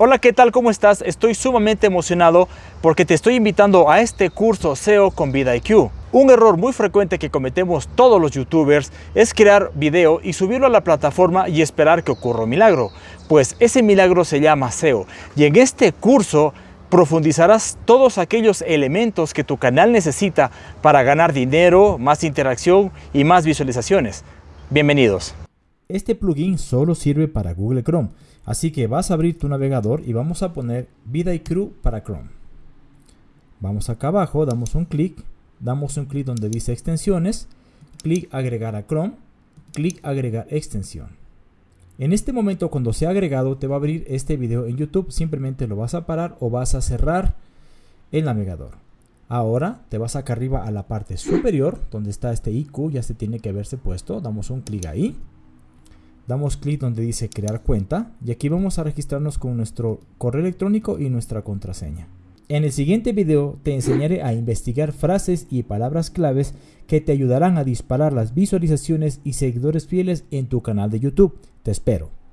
Hola, ¿qué tal? ¿Cómo estás? Estoy sumamente emocionado porque te estoy invitando a este curso SEO con VidIQ. Un error muy frecuente que cometemos todos los youtubers es crear video y subirlo a la plataforma y esperar que ocurra un milagro. Pues ese milagro se llama SEO. Y en este curso profundizarás todos aquellos elementos que tu canal necesita para ganar dinero, más interacción y más visualizaciones. Bienvenidos. Este plugin solo sirve para Google Chrome Así que vas a abrir tu navegador y vamos a poner vidIQ para Chrome. Vamos acá abajo, damos un clic, damos un clic donde dice extensiones, clic agregar a Chrome, clic agregar extensión. En este momento cuando sea agregado te va a abrir este video en YouTube, simplemente lo vas a parar o vas a cerrar el navegador. Ahora te vas acá arriba a la parte superior donde está este IQ, ya se tiene que haberse puesto, damos un clic ahí damos clic donde dice crear cuenta y aquí vamos a registrarnos con nuestro correo electrónico y nuestra contraseña. En el siguiente video te enseñaré a investigar frases y palabras claves que te ayudarán a disparar las visualizaciones y seguidores fieles en tu canal de YouTube. Te espero.